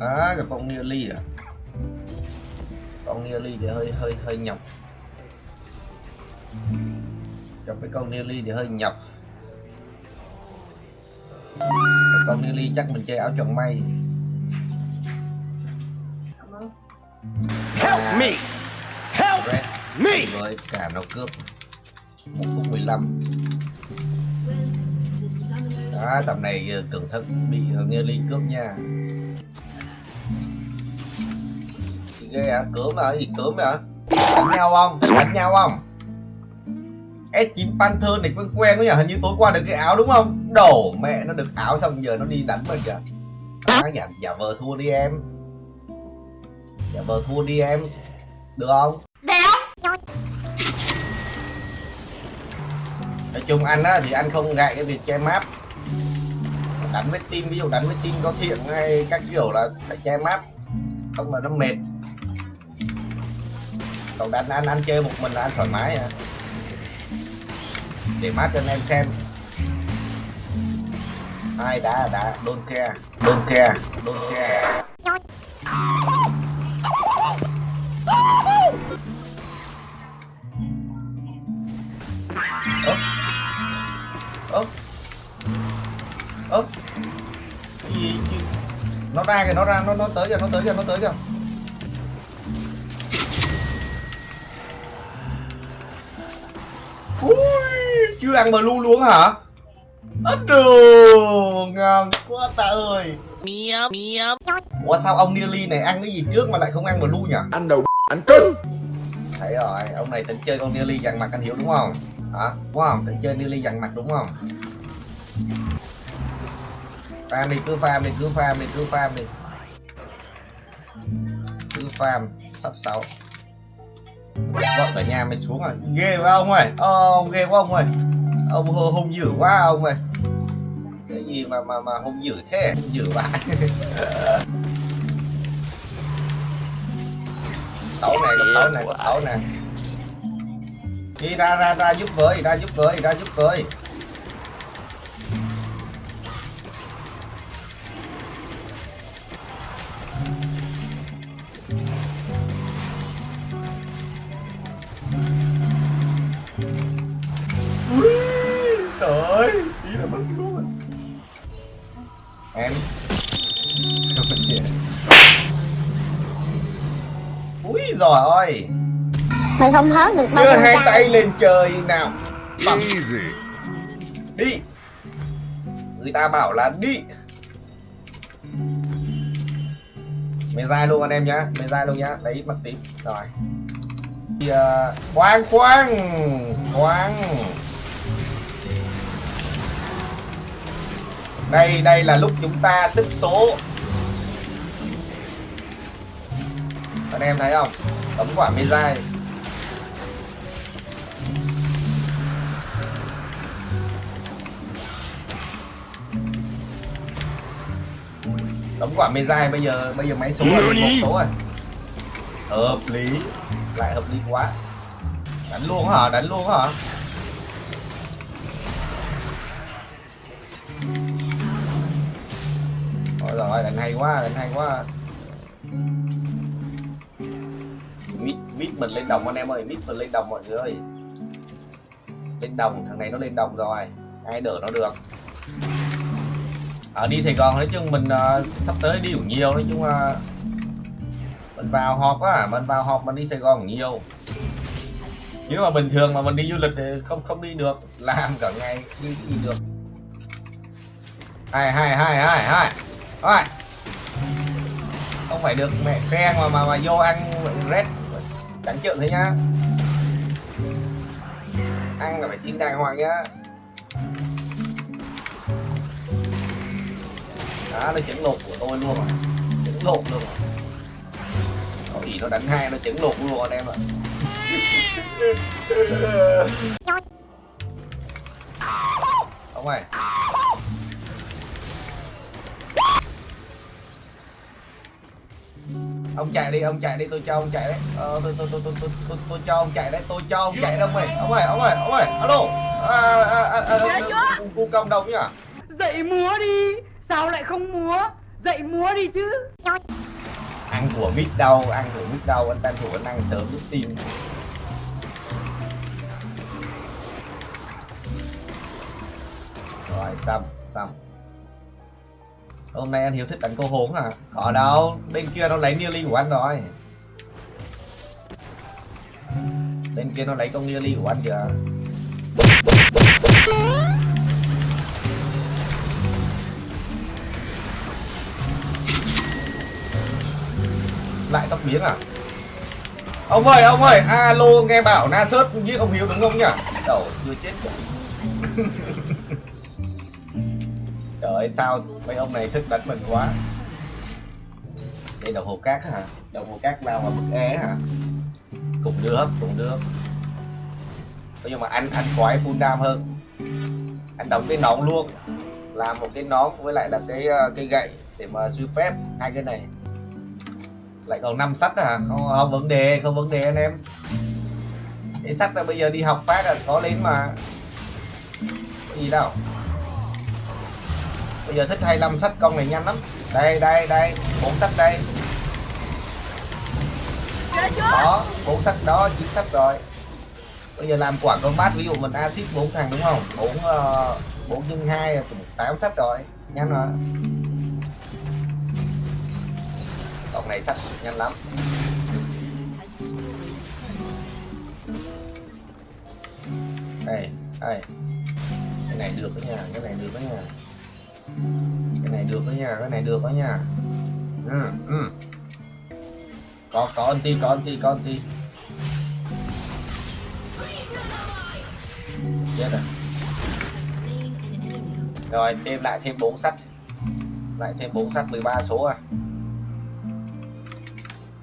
à gặp con Nearly à? Con Nearly thì hơi hơi hơi nhập. Gặp cái con Nearly thì hơi nhập. Còn con Nearly chắc mình chơi áo choàng may. Help me! Help Red me! rồi cả nó cướp một phút 15 đó tầm này ờ, cẩn thận bị ờ, ly cướp nha. Ghê à cướp mà gì cướp mà đánh nhau không? Đánh nhau không? S9 Panther này quen quen quá nhỉ hình như tối qua được cái áo đúng không? Đổ mẹ nó được áo xong giờ nó đi đánh mình kìa. À, giả, giả vờ thua đi em. Giả vờ thua đi em. Được không? Nói chung anh á, thì anh không ngại cái việc che map đánh với team, ví dụ đánh với team có thiện hay các kiểu là phải che map không là nó mệt. Còn đánh anh anh chơi một mình là anh thoải mái à. Để map cho anh em xem. Ai đã đã don't care don't care don't care ơ cái gì chứ? Nó ra kìa nó ra nó nó tới kìa nó tới kìa nó tới kìa. Ui, chưa ăn blue luôn hả? Ớt đồ ngon quá ta ơi. Ủa sao ông Nearly này ăn cái gì trước mà lại không ăn blue nhỉ? Anh đầu anh cưng. Thấy rồi ông này tính chơi con Nearly dằn mặt anh hiểu đúng không? Hả? Đúng không? Tính chơi Nearly dằn mặt đúng không farm đi, cứ farm đi, cứ farm đi, cứ farm đi. Cứ farm, sắp sáu. Gọi cả nhà mày xuống rồi. Ghê quá ông ơi. Ờ, ông ghê quá ông ơi. Ông hung hung dữ quá ông ơi. Cái gì mà mà mà hung dữ thế? Hung dữ vậy tấu này tấu này tấu này. Đi ra ra ra giúp với, ra giúp với, ra giúp với. Giời ơi mày không hớt được đâu đưa hai trai. tay lên trời nào. Bấm. Easy. Đi. Người ta bảo là đi. Mày dai luôn anh em nhá mày dai luôn nhá. Đấy mất tím rồi. Thì, uh, khoan khoan khoan đây đây là lúc chúng ta tích số anh em thấy không? Bấm quả mê dai. Đóng quả mê dai bây giờ bây giờ máy số được một số rồi. Hợp lý. Lại hợp lý quá. Đánh luôn hả? Đánh luôn hả? Ôi rồi đánh hay quá đánh hay quá mít mít mình lên đồng anh em ơi mít mình lên đồng mọi người ơi. Lên đồng thằng này nó lên đồng rồi ai đỡ nó được. Ở đi Sài Gòn nói chung mình uh, sắp tới đi cũng nhiều nói chung là mình vào họp á mình vào họp mình đi Sài Gòn nhiều. Nếu mà bình thường mà mình đi du lịch thì không không đi được làm cả ngày đi đi được. Hai hai hai hai hai hai. Không phải được mẹ khen mà mà mà vô ăn red đánh trượng thế nhá. Ăn là phải xin đàng hoàng nhá. Đó nó chấn lột của tôi luôn rồi. Chấn lột luôn rồi. Có gì nó đánh hai nó chấn lột luôn anh em ạ. Không ơi. Ông chạy đi ông chạy đi tôi cho ông chạy đấy. Ờ, tôi, tôi, tôi, tôi, tôi, tôi, tôi cho ông chạy đấy tôi cho ông chạy đâu mày? Ông ơi ông ơi ông ơi alo. À, à, cu công đồng nhá Dậy múa đi. Sao lại không múa? Dậy múa đi chứ. Ăn của mít đâu ăn của mít đâu anh tranh thủ anh ăn sớm giúp tim. Rồi xong xong hôm nay anh hiếu thích đánh cô hốn hả Ở đâu? Bên kia nó lấy nearly của anh rồi. Bên kia nó lấy con nearly của anh kìa. Lại tóc biến à? Ông ơi ông ơi, alo, nghe bảo na sớt giết ông hiếu đúng không nhỉ? Đầu, chưa chết. trời ơi sao mấy ông này thích đánh mình quá. Đây đồng hồ cát hả? Đồng hồ cát nào mà bức é hả? Cùng được cùng được. Nhưng mà anh anh khoái full đam hơn. Anh đóng cái nón luôn. Làm một cái nón với lại là cái ờ, cái gậy để mà suy phép. Hai cái này. Lại còn năm sách hả? Không, không vấn đề không vấn đề anh em. Cái sách là bây giờ đi học phát là có lên mà. Có gì đâu bây giờ thích 25 sách con này nhanh lắm. Đây đây đây bốn sách đây. Đó bốn sách đó chín sách rồi. Bây giờ làm quả con bát ví dụ mình axit bốn thằng đúng không? Bốn ờ, bốn nhân hai tám sách rồi. Nhanh rồi. Cọc này sách nhanh lắm. Đây, đây. Cái này được đó nha, cái này được đó nha cái này được đó nha, cái này được đó nha. Ừ, ừ. Có, có anti, có anti, có anti Chết rồi. Rồi, thêm lại thêm bốn sách Lại thêm bốn sách 13 số à.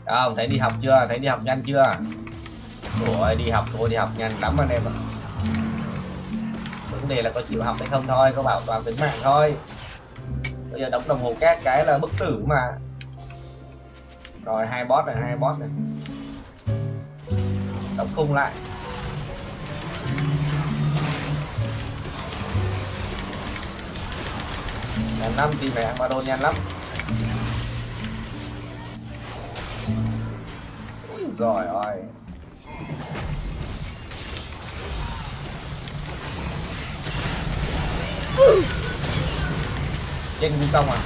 Không thấy đi học chưa? Thấy đi học nhanh chưa? Ủa đi học thôi đi học nhanh lắm anh em ạ vấn đề là có chịu học hay không thôi, có bảo toàn tính mạng thôi. Bây giờ đóng đồng hồ cát cái là bức tử mà. Rồi, hai boss này, hai boss này. Đóng khung lại. Nhà năm thì phải ăn ba đô nhanh lắm. Rồi ơi. Trên vũ công à?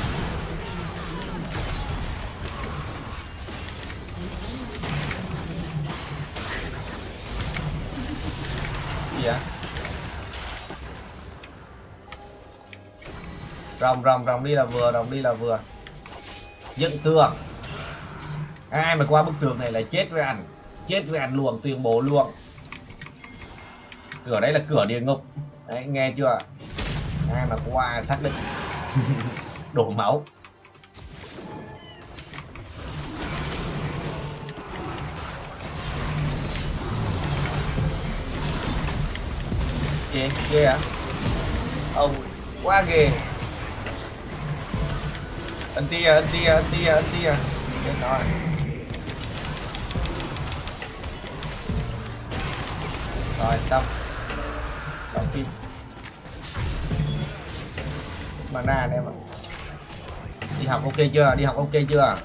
Gì vậy? Rồng rồng rồng đi là vừa, rồng đi là vừa. Dựng tường. Ai mà qua bức tường này là chết với ảnh. Chết với ảnh luồng, tuyên bố luồng. Cửa đấy là cửa địa ngục. Đấy, nghe chưa ai mà qua xác định. Đồ máu. Ghê ghê à? Ông quá ghê. Anh tia anh tia anh tia anh tia. Chết rồi. Rồi, xong. Xong phim mana anh em ạ. Đi học ok chưa? Đi học ok chưa?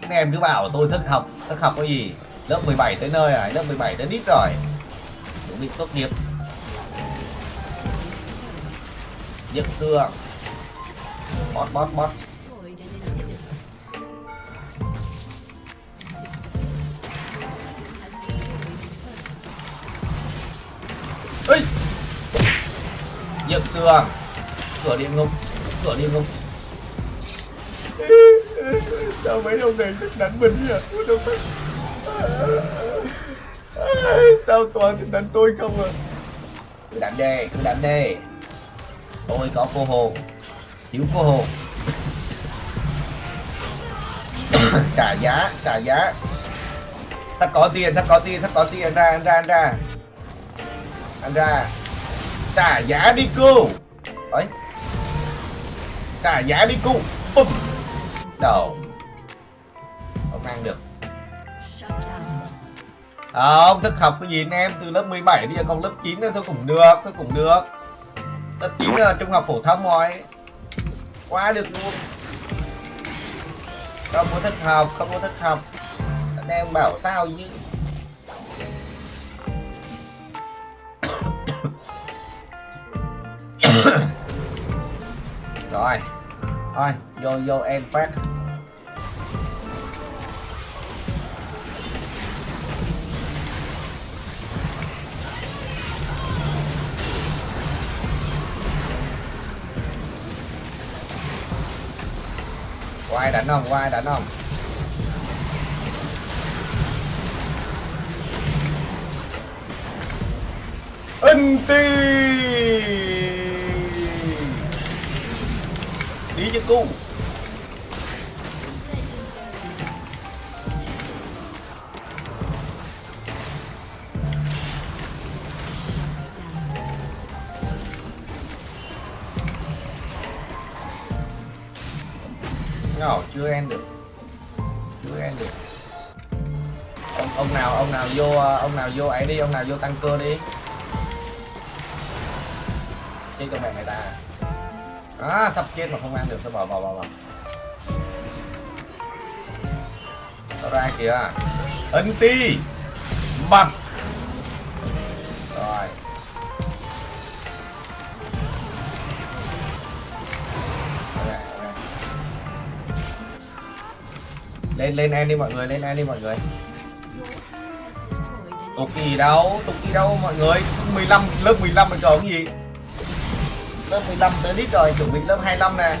Các em cứ bảo tôi thức học thức học cái gì? Lớp 17 tới nơi rồi lớp 17 tới đít rồi. Chuẩn bị tốt nghiệp. Nhật tường bót bót bót. Ê! nhật tường cửa địa ngục cửa địa ngục sao mấy ông này thích đánh mình nhỉ? Đâu sao toàn thích đánh tôi không à cứ đánh đi cứ đánh đi. Tôi có cô hồn. Thiếu cô hồn. Trả giá trả giá. Sắp có tiền sắp có tiền sắp có tiền. Ra anh ra anh ra. Anh ra. Trả giá đi cô. Ấy cả giá đi cụ bùm. Đầu không ăn được. Không thức học cái gì anh em? Từ lớp 17 bây giờ còn lớp 9 nữa tôi cũng được tôi cũng được. Lớp 9 là trung học phổ thông rồi. Quá được luôn. Không có thích học, không có thích học. Anh em bảo sao chứ? Rồi Thôi, vô vô em phát quay đánh không? quay đánh không? Inti như cu. Ngỏ chưa end được. Chưa end được. Ông, ông nào ông nào vô ông nào vô ấy đi ông nào vô tăng cơ đi. Chơi con mẹ người ta. à À, sắp chết mà không ăn được sao bỏ bỏ bỏ bỏ Nó ra kìa. Ấn ti. Bầm rồi. Ok, ok. lên lên em đi mọi người lên em đi mọi người. Tục gì đâu tục gì đâu mọi người? 15 lớp 15 rồi còn cái gì? Lớp 15 tới đít rồi, chuẩn bị lớp 25 nè.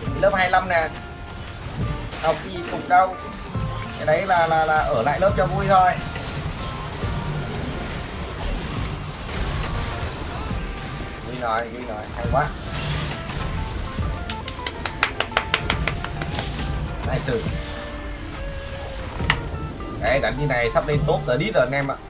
Chuẩn bị lớp 25 nè. Học gì tục đâu cái đấy là là là ở lại lớp cho vui thôi. Vui rồi vui rồi, hay quá. Nice sự đấy, đánh như này sắp lên tốt tới đít rồi anh em ạ. à.